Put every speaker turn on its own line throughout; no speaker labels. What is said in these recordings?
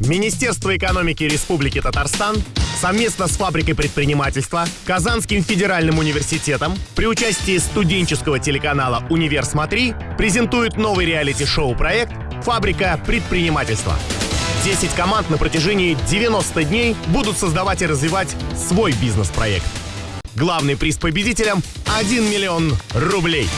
Министерство экономики Республики Татарстан совместно с фабрикой предпринимательства, Казанским федеральным университетом при участии студенческого телеканала «Универ Смотри» презентует новый реалити-шоу проект «Фабрика предпринимательства». 10 команд на протяжении 90 дней будут создавать и развивать свой бизнес-проект. Главный приз победителям – 1 миллион рублей.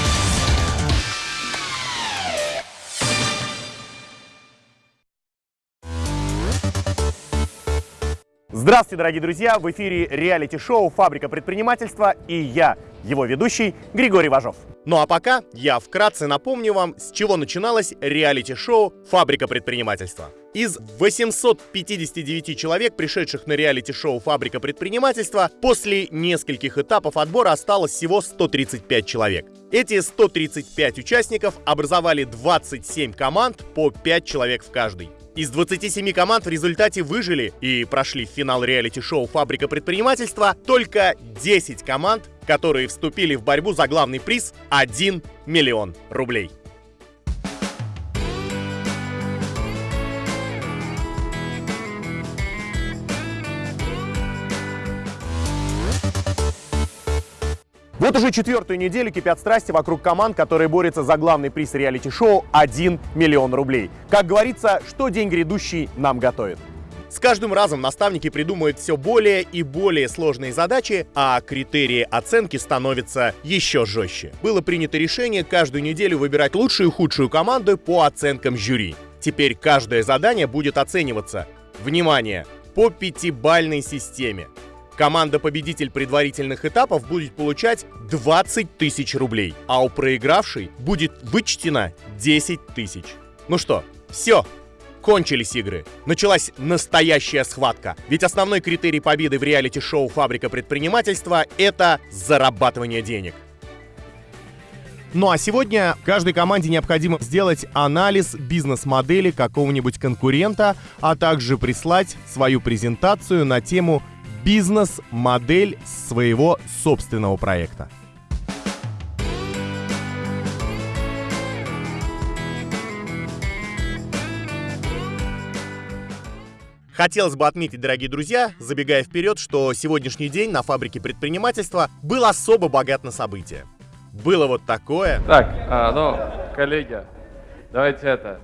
Здравствуйте, дорогие друзья! В эфире реалити-шоу «Фабрика предпринимательства» и я, его ведущий Григорий Важов. Ну а пока я вкратце напомню вам, с чего начиналось реалити-шоу «Фабрика предпринимательства». Из 859 человек, пришедших на реалити-шоу «Фабрика предпринимательства», после нескольких этапов отбора осталось всего 135 человек. Эти 135 участников образовали 27 команд по 5 человек в каждой. Из 27 команд в результате выжили и прошли в финал реалити-шоу «Фабрика предпринимательства» только 10 команд, которые вступили в борьбу за главный приз 1 миллион рублей. Вот уже четвертую неделю кипят страсти вокруг команд, которые борются за главный приз реалити-шоу 1 миллион рублей. Как говорится, что день грядущий нам готовит. С каждым разом наставники придумывают все более и более сложные задачи, а критерии оценки становятся еще жестче. Было принято решение каждую неделю выбирать лучшую и худшую команду по оценкам жюри. Теперь каждое задание будет оцениваться, внимание, по пятибальной системе. Команда-победитель предварительных этапов будет получать 20 тысяч рублей, а у проигравшей будет вычтено 10 тысяч. Ну что, все, кончились игры. Началась настоящая схватка. Ведь основной критерий победы в реалити-шоу «Фабрика предпринимательства» — это зарабатывание денег. Ну а сегодня каждой команде необходимо сделать анализ бизнес-модели какого-нибудь конкурента, а также прислать свою презентацию на тему бизнес-модель своего собственного проекта. Хотелось бы отметить, дорогие друзья, забегая вперед, что сегодняшний день на фабрике предпринимательства был особо богат на события. Было вот такое.
Так, а, ну, коллеги, давайте это,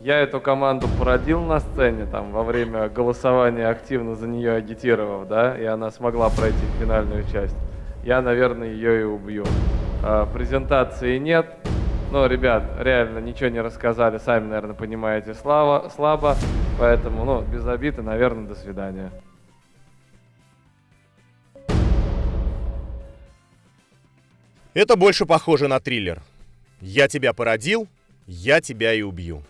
я эту команду породил на сцене, там, во время голосования активно за нее агитировав, да, и она смогла пройти финальную часть. Я, наверное, ее и убью. А, презентации нет. Ну, ребят, реально ничего не рассказали, сами, наверное, понимаете, слава, слабо. Поэтому, ну, без обиды, наверное, до свидания.
Это больше похоже на триллер. Я тебя породил, я тебя и убью.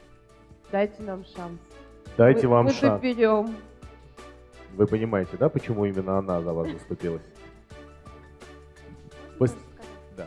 Дайте нам шанс.
Дайте
мы,
вам
мы
шанс.
доберем.
Вы понимаете, да, почему именно она за вас заступилась? Пос- Да.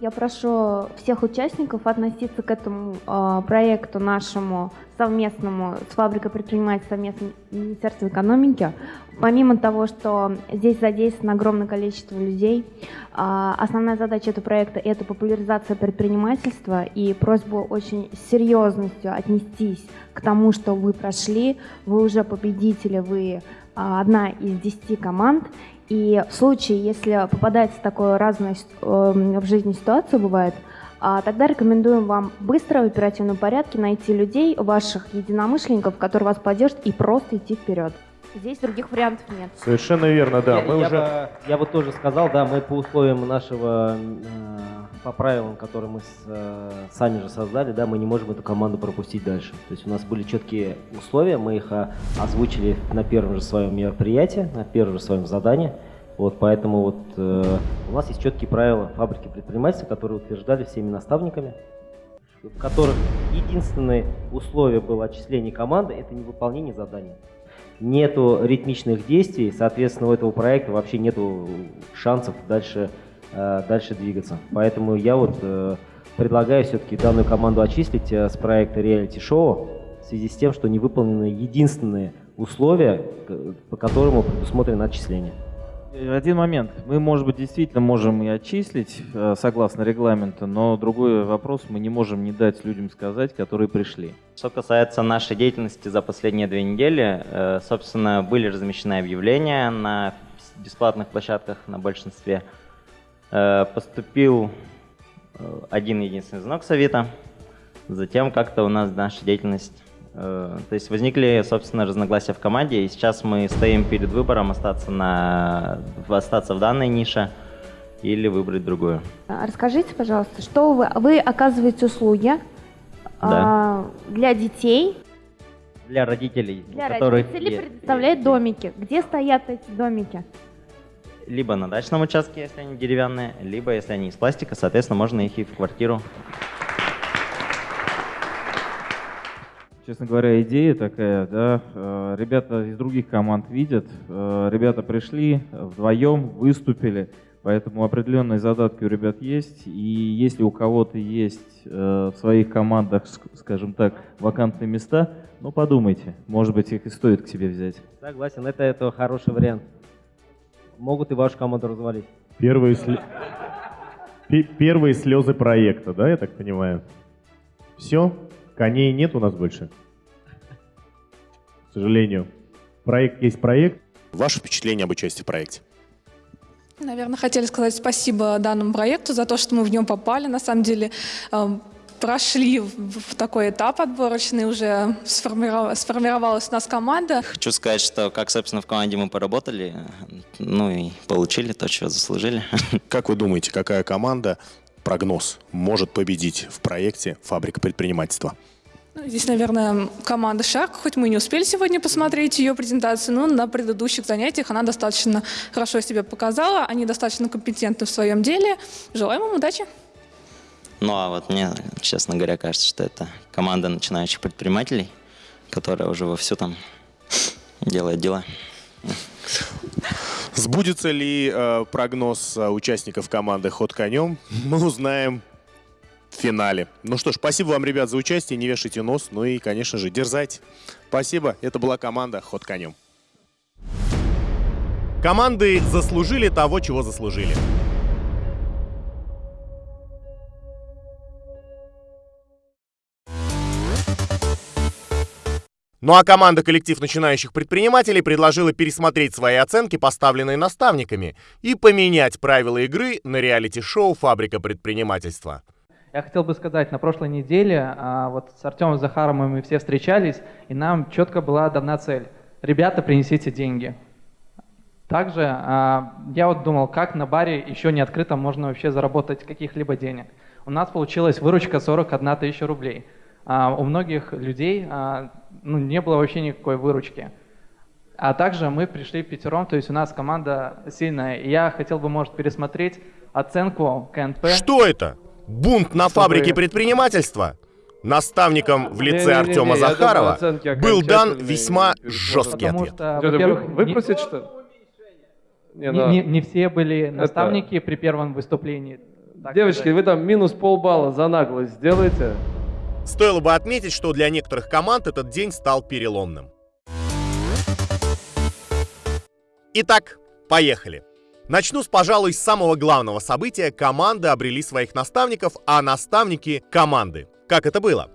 Я прошу всех участников относиться к этому э, проекту нашему совместному с фабрикой предпринимательства совместно Министерства экономики. Помимо того, что здесь задействовано огромное количество людей, э, основная задача этого проекта – это популяризация предпринимательства и просьбу очень серьезностью отнестись к тому, что вы прошли, вы уже победители, вы э, одна из десяти команд, и в случае, если попадается такое разное э, в жизни ситуация бывает, а, тогда рекомендуем вам быстро, в оперативном порядке найти людей, ваших единомышленников, которые вас поддержат, и просто идти вперед. Здесь других вариантов нет.
Совершенно верно, да.
я,
Мы
я
уже...
бы, я бы тоже сказал, да, мы по условиям нашего, э, по правилам, которые мы с, э, сами же создали, да, мы не можем эту команду пропустить дальше. То есть у нас были четкие условия, мы их а, озвучили на первом же своем мероприятии, на первом же своем задании. Вот, поэтому вот э, у нас есть четкие правила фабрики предпринимательства, которые утверждали всеми наставниками, в которых единственное условие было отчисление команды – это невыполнение задания. Нету ритмичных действий, соответственно, у этого проекта вообще нету шансов дальше, э, дальше двигаться. Поэтому я вот э, предлагаю все-таки данную команду очистить э, с проекта реалити-шоу в связи с тем, что не выполнены единственные условия, по которому предусмотрено отчисление.
Э, Один момент. Мы, может быть, действительно можем и отчислить э, согласно регламенту, но другой вопрос мы не можем не дать людям сказать, которые пришли.
Что касается нашей деятельности за последние две недели, э, собственно, были размещены объявления на бесплатных площадках на большинстве. Поступил один единственный звонок с Авито. Затем как-то у нас наша деятельность... э, То есть возникли, собственно, разногласия в команде, и сейчас мы стоим перед выбором остаться, на, остаться в данной нише или выбрать другую.
А Расскажите, пожалуйста, что вы, вы оказываете услуги а, для детей,
Для родителей,
для родителей
е-
предоставляют домики. Где стоят эти домики?
либо на дачном участке, если они деревянные, либо если они из пластика, соответственно, можно их и в квартиру.
Честно говоря, идея такая, да, э, ребята из других команд видят, э, ребята пришли вдвоем, выступили, поэтому определенные задатки у ребят есть, и если у кого-то есть э, в своих командах, ск- скажем так, вакантные места, ну подумайте, может быть их и стоит к себе взять.
Согласен, это, это хороший вариант. Могут и вашу команду развалить.
Первые, пе- первые слезы проекта, да, я так понимаю? Все? Коней нет у нас больше? К сожалению. Проект есть проект.
Ваше впечатление об участии в проекте?
Наверное, хотели сказать спасибо данному проекту за то, что мы в нем попали. На самом деле эм, прошли в такой этап отборочный, уже сформиров- сформировалась у нас команда.
Хочу сказать, что как, собственно, в команде мы поработали, ну и получили то, чего заслужили.
Как вы думаете, какая команда, прогноз, может победить в проекте «Фабрика предпринимательства»?
Ну, Здесь, наверное, команда «Шарк», хоть мы и не успели сегодня посмотреть ее презентацию, но на предыдущих занятиях она достаточно хорошо себя показала, они достаточно компетентны в своем деле. Желаем им удачи!
Ну а вот мне, честно говоря, кажется, что это команда начинающих предпринимателей, которая уже вовсю там делает дела.
Сбудется ли э, прогноз э, участников команды «Ход конем», мы узнаем в финале. Ну что ж, спасибо вам, ребят, за участие, не вешайте нос, ну и, конечно же, дерзайте. Спасибо, это была команда «Ход конем». Команды заслужили того, чего заслужили. Ну а команда коллектив начинающих предпринимателей предложила пересмотреть свои оценки, поставленные наставниками, и поменять правила игры на реалити-шоу «Фабрика предпринимательства».
Я хотел бы сказать, на прошлой неделе а, вот с Артемом Захаровым мы все встречались, и нам четко была дана цель. Ребята, принесите деньги. Также а, я вот думал, как на баре еще не открыто можно вообще заработать каких-либо денег. У нас получилась выручка 41 тысяча рублей. А у многих людей а, ну, не было вообще никакой выручки. А также мы пришли пятером, то есть у нас команда сильная. И я хотел бы, может, пересмотреть оценку КНП.
Что это? Бунт на
Чтобы-
фабрике предпринимательства? Наставником в лице
Не-не-не,
Артема
я думаю,
Захарова
оценки
был дан весьма жесткий
Потому
ответ.
что, во-первых,
вы-
не-
выпросить, что ли? Не,
не,
ну,
не- не все были наставники при первом выступлении. так
Девочки,
сказать.
вы там минус полбалла за наглость сделайте.
Стоило бы отметить, что для некоторых команд этот день стал переломным. Итак, поехали. Начну с, пожалуй, самого главного события. Команды обрели своих наставников, а наставники — команды. Как это было?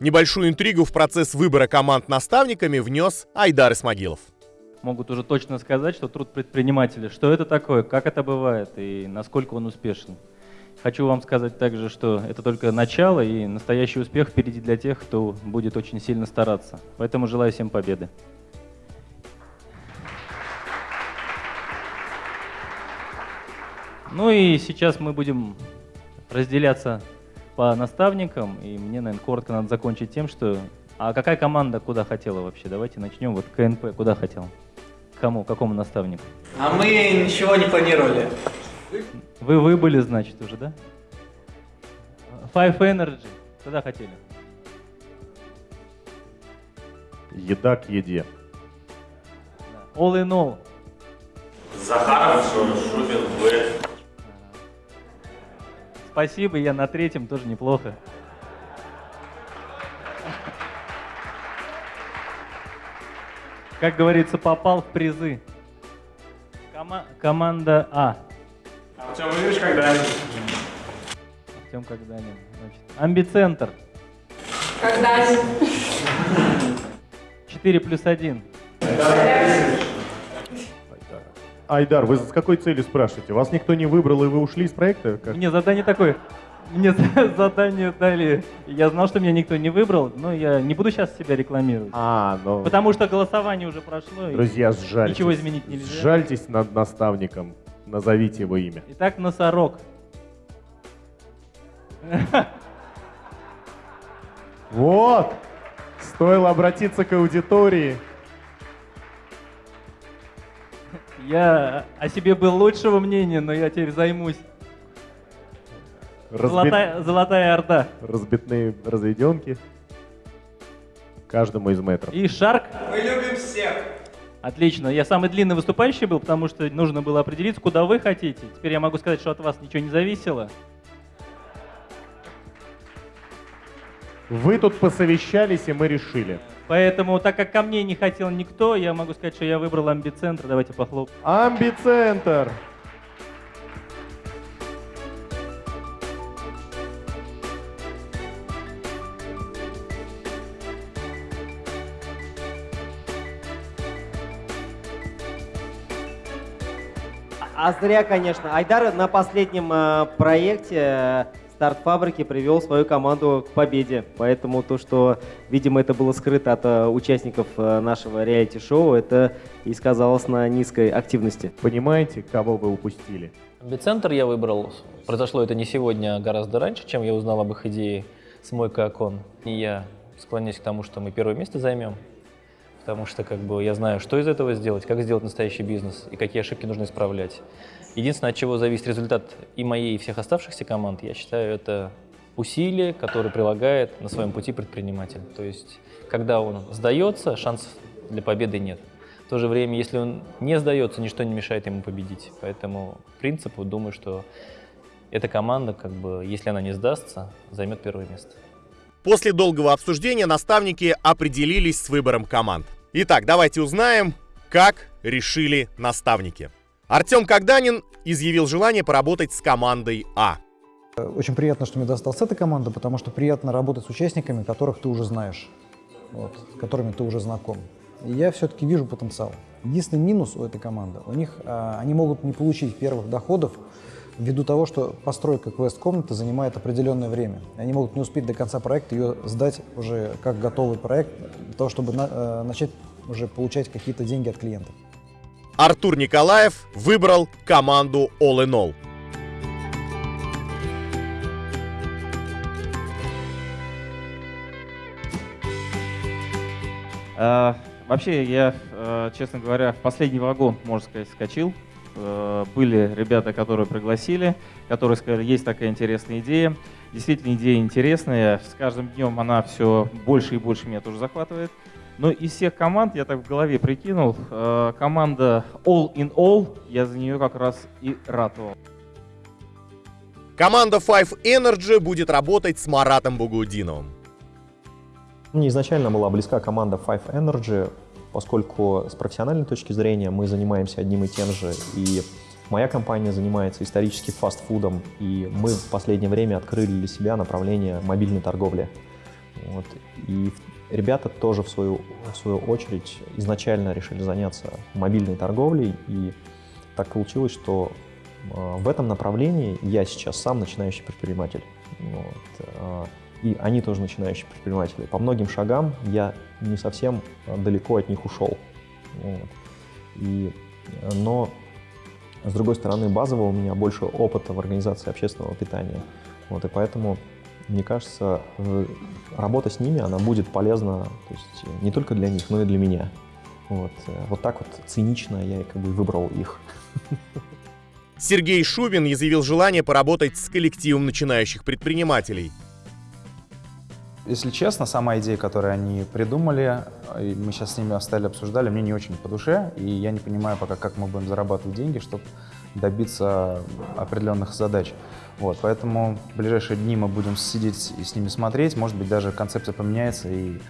Небольшую интригу в процесс выбора команд наставниками внес Айдар Исмагилов.
могут уже точно сказать, что труд предпринимателя, что это такое, как это бывает и насколько он успешен. Хочу вам сказать также, что это только начало и настоящий успех впереди для тех, кто будет очень сильно стараться. Поэтому желаю всем победы. Ну и сейчас мы будем разделяться по наставникам, и мне, наверное, коротко надо закончить тем, что... А какая команда куда хотела вообще? Давайте начнем. Вот КНП куда хотел? Кому? Какому наставнику?
А мы ничего не планировали.
Вы выбыли, значит, уже, да? Five Energy. Куда хотели?
Еда к еде.
All in all.
Захаров, Шубин, вы.
Спасибо, я на третьем тоже неплохо. Как говорится, попал в призы. Кома- команда А.
Артем Юрьевич Когда-нибудь.
Артем Когданин. Значит, амбицентр.
Когда
4 плюс 1.
Айдар, вы с какой целью спрашиваете? Вас никто не выбрал, и вы ушли из проекта? Как?
Мне задание такое. Мне задание дали. Я знал, что меня никто не выбрал, но я не буду сейчас себя рекламировать.
А, ну...
Потому что голосование уже прошло. и
Друзья, сжальтесь.
Ничего изменить нельзя.
Сжальтесь над наставником. Назовите его имя.
Итак, носорог.
Вот! Стоило обратиться к аудитории.
Я о себе был лучшего мнения, но я теперь займусь.
Разбит-
Золотая, золотая орда.
Разбитные разведенки. Каждому из метров.
И шарк.
Мы любим.
Отлично. Я самый длинный выступающий был, потому что нужно было определиться, куда вы хотите. Теперь я могу сказать, что от вас ничего не зависело.
Вы тут посовещались, и мы решили.
Поэтому, так как ко мне не хотел никто, я могу сказать, что я выбрал амбицентр. Давайте похлоп.
Амбицентр!
А зря, конечно. Айдар на последнем э, проекте э, старт фабрики привел свою команду к победе. Поэтому то, что, видимо, это было скрыто от э, участников э, нашего реалити-шоу, это и сказалось на низкой активности.
Понимаете, кого вы упустили?
Амбицентр я выбрал. Произошло это не сегодня, а гораздо раньше, чем я узнал об их идее с Мойка Окон. И я склоняюсь к тому, что мы первое место займем, потому что как бы я знаю, что из этого сделать, как сделать настоящий бизнес и какие ошибки нужно исправлять. Единственное, от чего зависит результат и моей, и всех оставшихся команд, я считаю, это усилия, которые прилагает на своем пути предприниматель. То есть, когда он сдается, шансов для победы нет. В то же время, если он не сдается, ничто не мешает ему победить. Поэтому принципу думаю, что эта команда, как бы, если она не сдастся, займет первое место.
После долгого обсуждения наставники определились с выбором команд. Итак, давайте узнаем, как решили наставники. Артем Когданин изъявил желание поработать с командой А.
Очень приятно, что мне досталась эта команда, потому что приятно работать с участниками, которых ты уже знаешь, вот, с которыми ты уже знаком. И я все-таки вижу потенциал. Единственный минус у этой команды, у них а, они могут не получить первых доходов ввиду того, что постройка квест-комнаты занимает определенное время. Они могут не успеть до конца проекта ее сдать уже как готовый проект, для того, чтобы на- э, начать уже получать какие-то деньги от клиентов.
Артур Николаев выбрал команду All in All.
А, вообще, я, э, честно говоря, в последний вагон, можно сказать, скочил. Э, Были ребята, которые пригласили, которые сказали, есть такая интересная идея. Действительно, идея интересная. С каждым днем она все больше и больше меня тоже захватывает. Но из всех команд, я так в голове прикинул, э, команда All in All, я за нее как раз и ратовал.
Команда Five Energy будет работать с Маратом Бугудиновым.
Мне изначально была близка команда Five Energy, поскольку с профессиональной точки зрения мы занимаемся одним и тем же. И моя компания занимается исторически фастфудом, и мы в последнее время открыли для себя направление мобильной торговли. Вот. И ребята тоже, в свою, в свою очередь, изначально решили заняться мобильной торговлей, и так получилось, что э, в этом направлении я сейчас сам начинающий предприниматель. Вот. И они тоже начинающие предприниматели. По многим шагам я не совсем э, далеко от них ушел. Вот. И, э, но, с другой стороны, базово у меня больше опыта в организации общественного питания. Вот, и поэтому, мне кажется, работа с ними, она будет полезна то есть, э, не только для них, но и для меня. Вот, вот так вот цинично я как бы выбрал их.
Сергей Шубин изъявил желание поработать с коллективом начинающих предпринимателей.
Если честно, сама идея, которую они придумали, и мы сейчас с ними стали обсуждали, мне не очень по душе, и я не понимаю пока, как мы будем зарабатывать деньги, чтобы добиться определенных задач. Вот, поэтому в ближайшие дни мы будем сидеть и с ними смотреть, может быть, даже концепция поменяется, и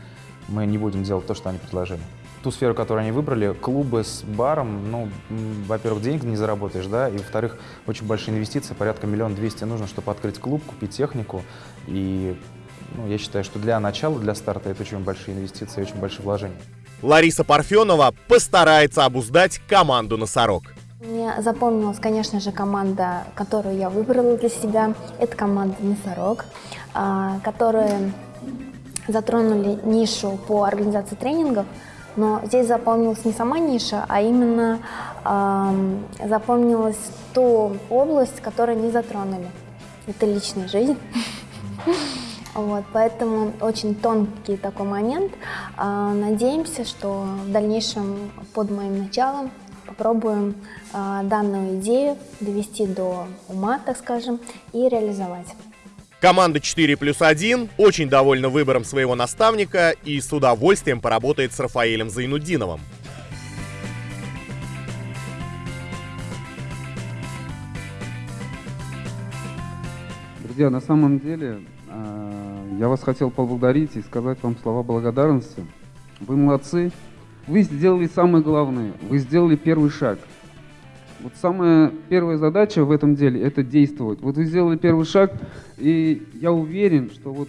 мы не будем делать то, что они предложили. ту сферу, которую они выбрали, клубы с баром, ну, во-первых, денег не заработаешь, да, и, во-вторых, очень большие инвестиции, порядка миллион двести нужно, чтобы открыть клуб, купить технику, и ну, я считаю, что для начала, для старта это очень большие инвестиции, очень большие вложения.
Лариса Парфенова постарается обуздать команду «Носорог».
Мне запомнилась, конечно же, команда, которую я выбрала для себя. Это команда «Носорог», а, которые затронули нишу по организации тренингов, но здесь запомнилась не сама ниша, а именно ам, запомнилась ту область, которую не затронули. Это личная жизнь. Вот, поэтому очень тонкий такой момент. А, Надеемся, что в дальнейшем под моим началом попробуем а, данную идею довести до ума, так скажем, и реализовать.
Команда 4 плюс 1 очень довольна выбором своего наставника и с удовольствием поработает с Рафаэлем Зайнуддиновым.
Друзья, на самом деле э, я вас хотел поблагодарить и сказать вам слова благодарности. Вы молодцы. Вы сделали самое главное. Вы сделали первый шаг. Вот самая первая задача в этом деле – это действовать. Вот вы сделали первый шаг, и я уверен, что вот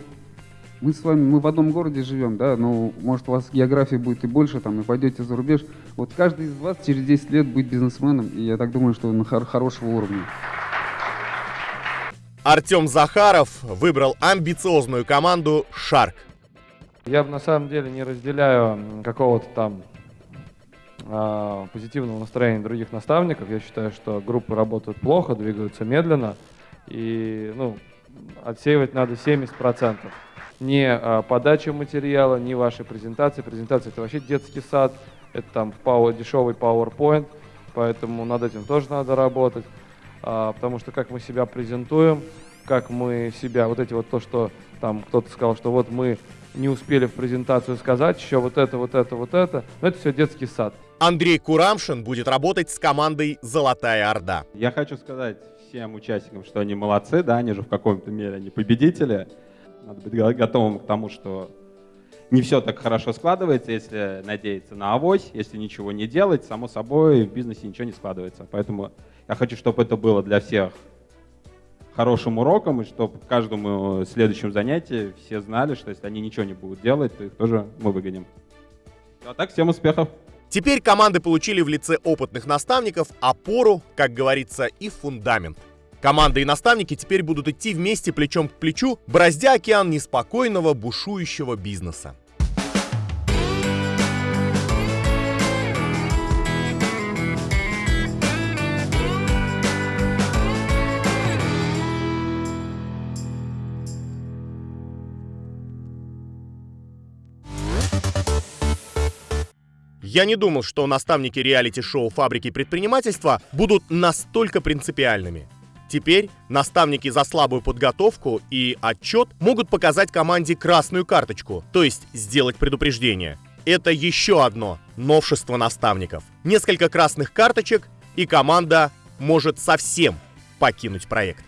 мы с вами, мы в одном городе живем, да, но может у вас география будет и больше, там, и пойдете за рубеж. Вот каждый из вас через 10 лет будет бизнесменом, и я так думаю, что на хор- хорошего уровня.
Артем Захаров выбрал амбициозную команду «Шарк».
Я на самом деле не разделяю какого-то там а, позитивного настроения других наставников. Я считаю, что группы работают плохо, двигаются медленно. И ну, отсеивать надо 70%. Не а, подача материала, не ваши презентации. Презентация это вообще детский сад. Это там power, дешевый PowerPoint. Поэтому над этим тоже надо работать. А, потому что как мы себя презентуем, как мы себя, вот эти вот то, что там кто-то сказал, что вот мы не успели в презентацию сказать еще вот это, вот это, вот это. Но это все детский сад.
Андрей Курамшин будет работать с командой «Золотая Орда».
Я хочу сказать всем участникам, что они молодцы, да, они же в каком-то мере они победители. Надо быть го- готовым к тому, что не все так хорошо складывается, если надеяться на авось, если ничего не делать, само собой в бизнесе ничего не складывается. Поэтому я хочу, чтобы это было для всех хорошим уроком, и чтобы каждому следующему занятии все знали, что если они ничего не будут делать, то их тоже мы выгоним. А так, всем успехов!
Теперь команды получили в лице опытных наставников опору, как говорится, и фундамент. Команда и наставники теперь будут идти вместе плечом к плечу, бороздя океан неспокойного, бушующего бизнеса. Я не думал, что наставники реалити-шоу «Фабрики предпринимательства» будут настолько принципиальными. Теперь наставники за слабую подготовку и отчет могут показать команде красную карточку, то есть сделать предупреждение. Это еще одно новшество наставников. Несколько красных карточек, и команда может совсем покинуть проект.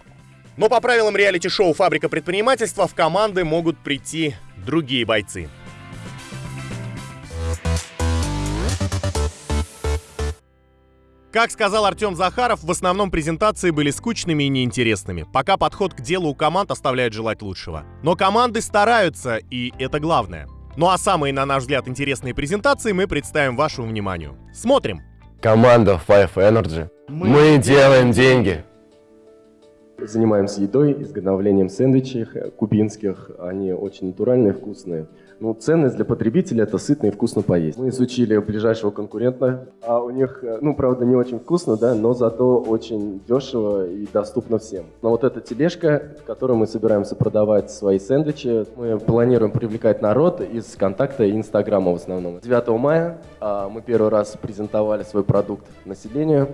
Но по правилам реалити-шоу «Фабрика предпринимательства» в команды могут прийти другие бойцы. Как сказал Артем Захаров, в основном презентации были скучными и неинтересными, пока подход к делу у команд оставляет желать лучшего. Но команды стараются, и это главное. Ну а самые, на наш взгляд, интересные презентации мы представим вашему вниманию. Смотрим!
Команда Five Energy. Мы, делаем деньги.
Занимаемся едой, изготовлением сэндвичей кубинских. Они очень натуральные, вкусные. Ну, ценность для потребителя – это сытно и вкусно поесть. Мы изучили ближайшего конкурента, а у них, э, ну, правда, не очень вкусно, да, но зато очень дешево и доступно всем. Но вот эта тележка, в которой мы собираемся продавать свои сэндвичи, мы планируем привлекать народ из контакта и Инстаграма в основном. 9 мая а, мы первый раз презентовали свой продукт населению.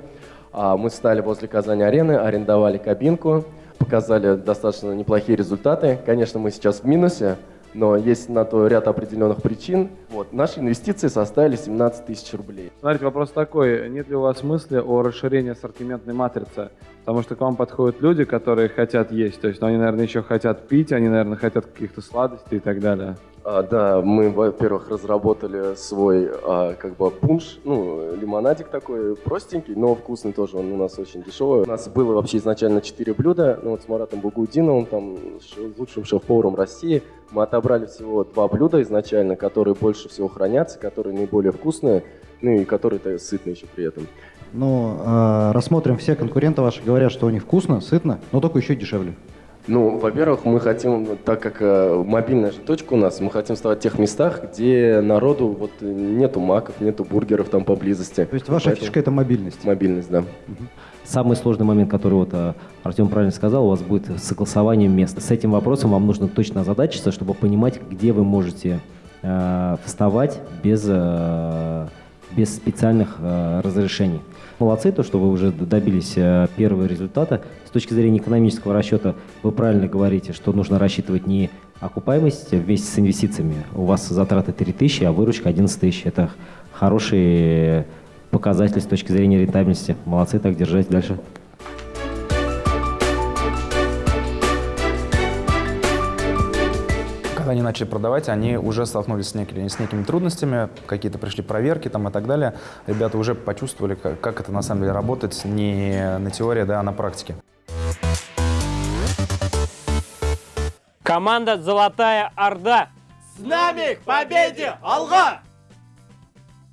А, Мы встали возле Казани-арены, арендовали кабинку, показали достаточно неплохие результаты. Конечно, мы сейчас в минусе, но есть на то ряд определенных причин. Вот. Наши инвестиции составили 17 тысяч рублей.
Смотрите, вопрос такой. Нет ли у вас мысли о расширении ассортиментной матрицы? Потому что к вам подходят люди, которые хотят есть. То есть ну, они, наверное, еще хотят пить, они, наверное, хотят каких-то сладостей и так далее.
А, да, мы, во-первых, разработали свой а, как бы пунш, ну, лимонадик такой простенький, но вкусный тоже, он у нас очень дешевый. У нас было вообще изначально 4 блюда, ну вот с Маратом Бугудиновым, там, лучшим шеф-поваром России. Мы отобрали всего два блюда изначально, которые больше всего хранятся, которые наиболее вкусные, ну и которые-то сытные еще при этом.
Ну, э, рассмотрим, все конкуренты ваши говорят, что у них вкусно, сытно, но только еще дешевле.
Ну, во-первых, мы хотим, так как э, мобильная же точка у нас, мы хотим вставать в тех местах, где народу вот нету маков, нету бургеров там поблизости.
То есть ваша
Поэтому-
фишка это мобильность?
Мобильность, да.
Самый сложный момент, который вот а, Артем правильно сказал, у вас будет с согласованием мест. С этим вопросом вам нужно точно озадачиться, чтобы понимать, где вы можете э, вставать без, э, без специальных э, разрешений. Молодцы, то, что вы уже добились э, первого результата. С точки зрения экономического расчета вы правильно говорите, что нужно рассчитывать не окупаемость вместе с инвестициями. У вас затраты 3000, а выручка 11 тысяч. Это хороший показатель с точки зрения рентабельности. Молодцы, так держать дальше.
Они начали продавать, они уже столкнулись с некими, с некими трудностями, какие-то пришли проверки там и так далее. Ребята уже почувствовали, как, как это на самом деле работает не на теории, да, а на практике.
Команда «Золотая Орда».
С нами к победе! Алга!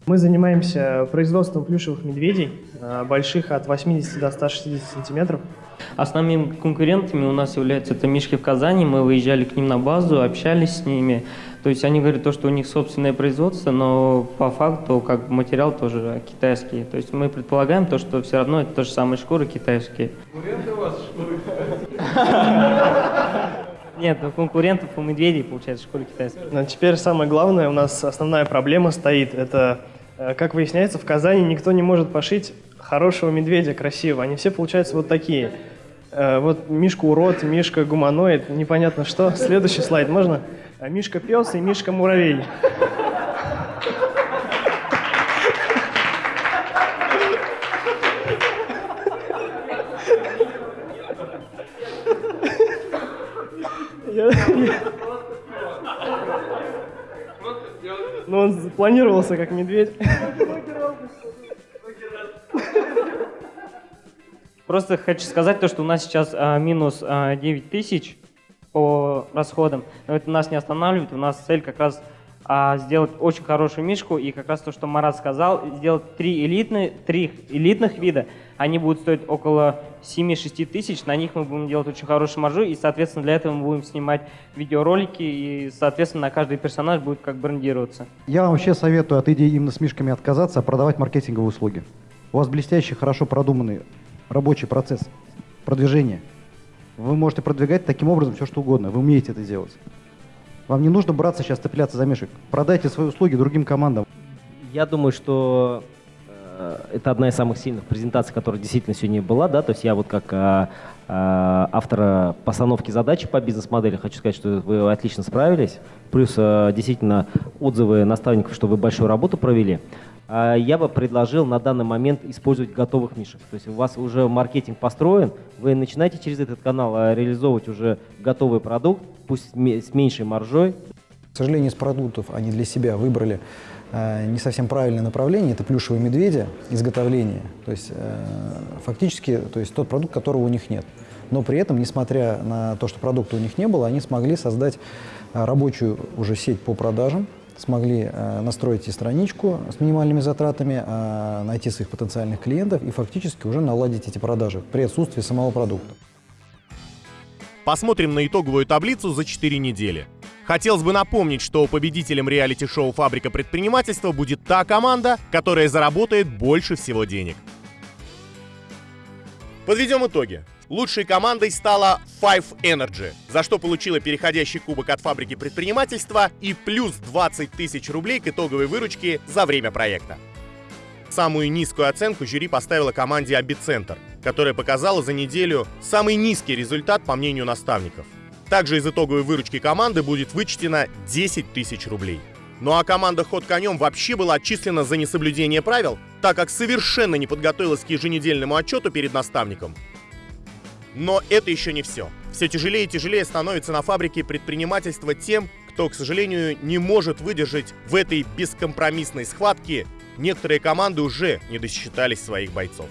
Мы занимаемся производством плюшевых медведей, э, больших от 80 до 160 сантиметров.
Основными конкурентами у нас являются это Мишки в Казани. Мы выезжали к ним на базу, общались с ними. То есть они говорят, то, что у них собственное производство, но по факту как бы материал тоже китайский. То есть мы предполагаем то, что все равно это то же самые шкуры китайские. Нет, ну конкурентов у медведей, получается, шкуры китайские.
Но теперь самое главное, у нас основная проблема стоит, это, э, как выясняется, в Казани никто не может пошить хорошего медведя красивого. Они все получаются вот такие. Э, Вот Мишка урод, Мишка гуманоид, непонятно что. Следующий слайд можно? А Мишка пес и Мишка муравей. Ну, он планировался как медведь.
Просто хочу сказать то, что у нас сейчас а, минус а, 9 тысяч по расходам. Но это нас не останавливает. У нас цель как раз а, сделать очень хорошую мишку. И как раз то, что Марат сказал, сделать три, элитные, три элитных вида. Они будут стоить около 7-6 тысяч. На них мы будем делать очень хорошую маржу. И, соответственно, для этого мы будем снимать видеоролики. И, соответственно, на каждый персонаж будет как брендироваться.
Я вам вообще советую от идеи именно с мишками отказаться, а продавать маркетинговые услуги. У вас блестящий, хорошо продуманный рабочий процесс продвижения. Вы можете продвигать таким образом все, что угодно. Вы умеете это делать. Вам не нужно браться сейчас цепляться за мишек. Продайте свои услуги другим командам.
Я думаю, что э, это одна из самых сильных презентаций, которая действительно сегодня была, да, то есть я вот как а, а, автора постановки задачи по бизнес-модели хочу сказать, что вы отлично справились, плюс а, действительно отзывы наставников, что вы большую работу провели. А, Я бы предложил на данный момент использовать готовых мишек. То есть у вас уже маркетинг построен, вы начинаете через этот канал а, реализовывать уже готовый продукт, пусть с ме- с меньшей маржой,
К сожалению, из продуктов они для себя выбрали э, не совсем правильное направление. Это плюшевые медведи, изготовление. То есть э, фактически то есть тот продукт, которого у них нет. Но при этом, несмотря на то, что продукта у них не было, они смогли создать рабочую уже сеть по продажам, смогли э, настроить и страничку с минимальными затратами, э, найти своих потенциальных клиентов и фактически уже наладить эти продажи при отсутствии самого продукта.
Посмотрим на итоговую таблицу за 4 недели. Хотелось бы напомнить, что победителем реалити-шоу «Фабрика предпринимательства» будет та команда, которая заработает больше всего денег. Подведем итоги. Лучшей командой стала Five Energy, за что получила переходящий кубок от фабрики предпринимательства и плюс 20 тысяч рублей к итоговой выручке за время проекта. Самую низкую оценку жюри поставила команде Абицентр, которая показала за неделю самый низкий результат по мнению наставников. Также из итоговой выручки команды будет вычтено 10 тысяч рублей. Ну а команда «Ход конем» вообще была отчислена за несоблюдение правил, так как совершенно не подготовилась к еженедельному отчету перед наставником. Но это еще не все. Все тяжелее и тяжелее становится на фабрике предпринимательства тем, кто, к сожалению, не может выдержать в этой бескомпромиссной схватке. Некоторые команды уже не досчитались своих бойцов.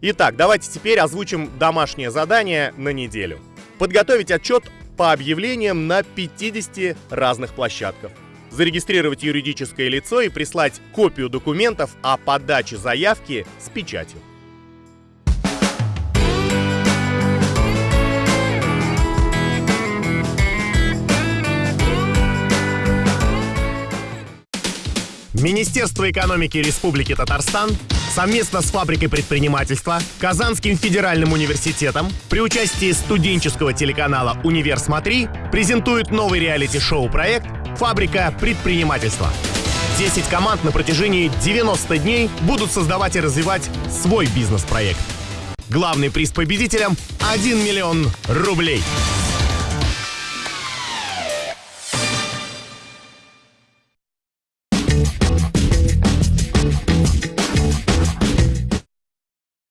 Итак, давайте теперь озвучим домашнее задание на неделю. Подготовить отчет по объявлениям на 50 разных площадках. Зарегистрировать юридическое лицо и прислать копию документов о подаче заявки с печатью. Министерство экономики Республики Татарстан совместно с фабрикой предпринимательства, Казанским федеральным университетом при участии студенческого телеканала «Универ Смотри» презентует новый реалити-шоу проект «Фабрика предпринимательства». 10 команд на протяжении 90 дней будут создавать и развивать свой бизнес-проект. Главный приз победителям – 1 миллион рублей.